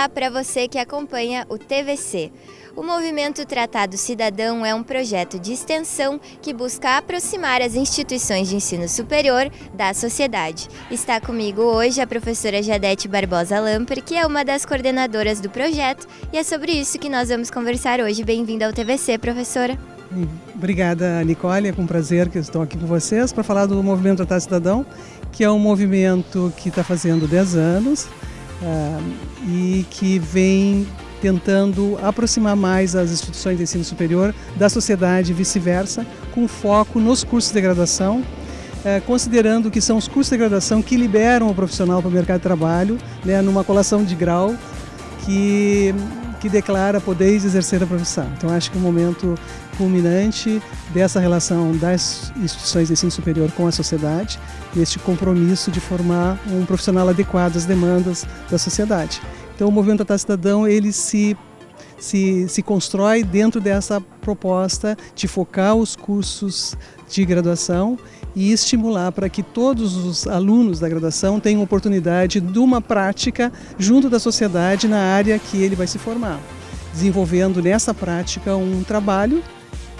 Olá para você que acompanha o TVC. O Movimento Tratado Cidadão é um projeto de extensão que busca aproximar as instituições de ensino superior da sociedade. Está comigo hoje a professora Jadete Barbosa Lamper, que é uma das coordenadoras do projeto, e é sobre isso que nós vamos conversar hoje. Bem-vinda ao TVC, professora. Obrigada, Nicole. É com prazer que estou aqui com vocês para falar do Movimento Tratado Cidadão, que é um movimento que está fazendo 10 anos uh, e que vem tentando aproximar mais as instituições de ensino superior da sociedade e vice-versa, com foco nos cursos de graduação, uh, considerando que são os cursos de graduação que liberam o profissional para o mercado de trabalho, né, numa colação de grau que que declara poder exercer a profissão. Então acho que o momento culminante dessa relação das instituições de ensino superior com a sociedade, este compromisso de formar um profissional adequado às demandas da sociedade. Então o movimento Tratado Cidadão ele se se, se constrói dentro dessa proposta de focar os cursos de graduação e estimular para que todos os alunos da graduação tenham oportunidade de uma prática junto da sociedade na área que ele vai se formar, desenvolvendo nessa prática um trabalho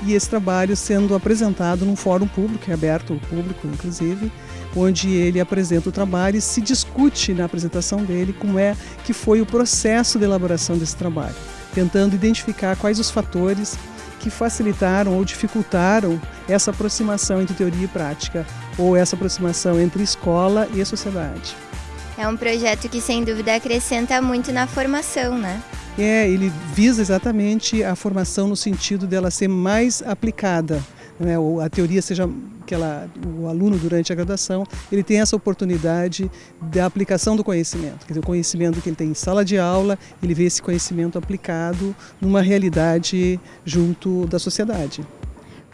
e esse trabalho sendo apresentado num fórum público, é aberto ao público inclusive, onde ele apresenta o trabalho e se discute na apresentação dele como é que foi o processo de elaboração desse trabalho, tentando identificar quais os fatores que facilitaram ou dificultaram essa aproximação entre teoria e prática, ou essa aproximação entre escola e sociedade. É um projeto que sem dúvida acrescenta muito na formação, né? É, ele visa exatamente a formação no sentido dela ser mais aplicada, né? a teoria seja que ela, o aluno durante a graduação ele tem essa oportunidade da aplicação do conhecimento, quer dizer, o conhecimento que ele tem em sala de aula, ele vê esse conhecimento aplicado numa realidade junto da sociedade.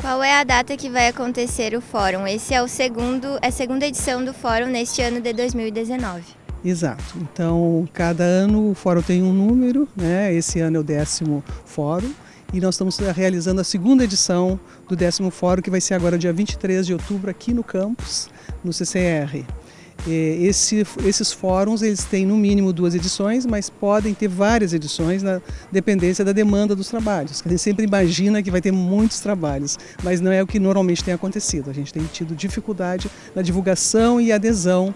Qual é a data que vai acontecer o fórum? Esse é o segundo, é a segunda edição do fórum neste ano de 2019. Exato. Então, cada ano o fórum tem um número, né? Esse ano é o décimo fórum e nós estamos realizando a segunda edição do décimo fórum, que vai ser agora dia 23 de outubro aqui no campus, no CCR. Esse, esses fóruns eles têm no mínimo duas edições, mas podem ter várias edições na dependência da demanda dos trabalhos. A gente sempre imagina que vai ter muitos trabalhos, mas não é o que normalmente tem acontecido. A gente tem tido dificuldade na divulgação e adesão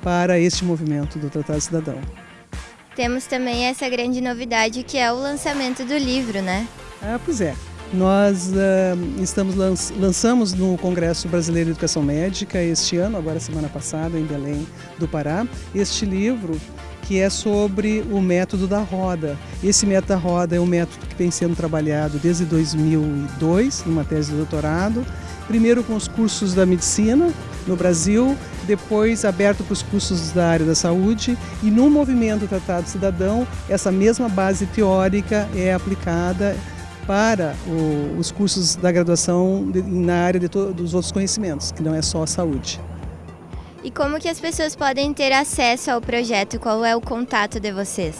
para este movimento do Tratado Cidadão. Temos também essa grande novidade que é o lançamento do livro, né? Ah, pois é. Nós uh, estamos lanç lançamos no Congresso Brasileiro de Educação Médica este ano, agora semana passada, em Belém do Pará, este livro que é sobre o método da roda. Esse método da roda é um método que vem sendo trabalhado desde 2002, numa tese de doutorado, primeiro com os cursos da medicina no Brasil, depois aberto para os cursos da área da saúde e no movimento Tratado Cidadão, essa mesma base teórica é aplicada para o, os cursos da graduação de, na área de dos outros conhecimentos, que não é só a saúde. E como que as pessoas podem ter acesso ao projeto? Qual é o contato de vocês?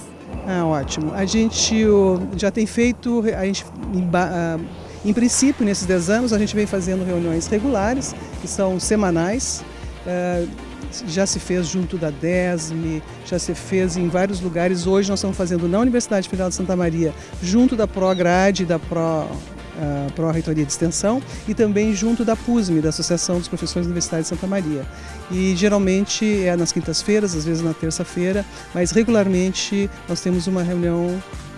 Ah, ótimo. A gente o, já tem feito, a gente, em, ah, em princípio, nesses 10 anos, a gente vem fazendo reuniões regulares, que são semanais, ah, já se fez junto da DESME, já se fez em vários lugares. Hoje nós estamos fazendo na Universidade Federal de Santa Maria, junto da ProGrade, da Pro a Pró-Reitoria de Extensão e também junto da PUSME, da Associação dos Professores Universitários de Santa Maria. E geralmente é nas quintas-feiras, às vezes na terça-feira, mas regularmente nós temos uma reunião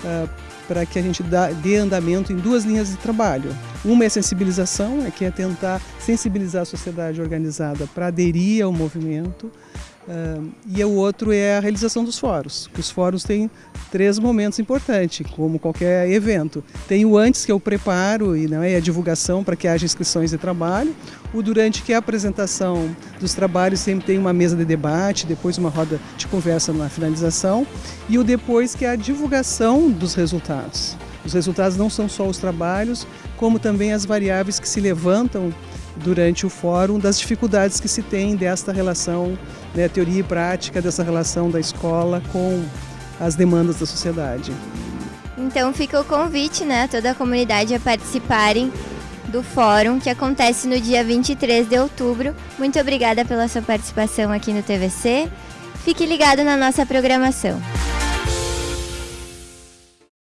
uh, para que a gente dê andamento em duas linhas de trabalho. Uma é sensibilização, é que é tentar sensibilizar a sociedade organizada para aderir ao movimento, Uh, e o outro é a realização dos fóruns. Os fóruns têm três momentos importantes, como qualquer evento. Tem o antes, que é o preparo e, não é, a divulgação para que haja inscrições de trabalho. O durante, que é a apresentação dos trabalhos, sempre tem uma mesa de debate, depois uma roda de conversa na finalização. E o depois, que é a divulgação dos resultados. Os resultados não são só os trabalhos, como também as variáveis que se levantam durante o fórum das dificuldades que se tem desta relação, né, teoria e prática, dessa relação da escola com as demandas da sociedade. Então fica o convite né, a toda a comunidade a participarem do fórum que acontece no dia 23 de outubro. Muito obrigada pela sua participação aqui no TVC. Fique ligado na nossa programação.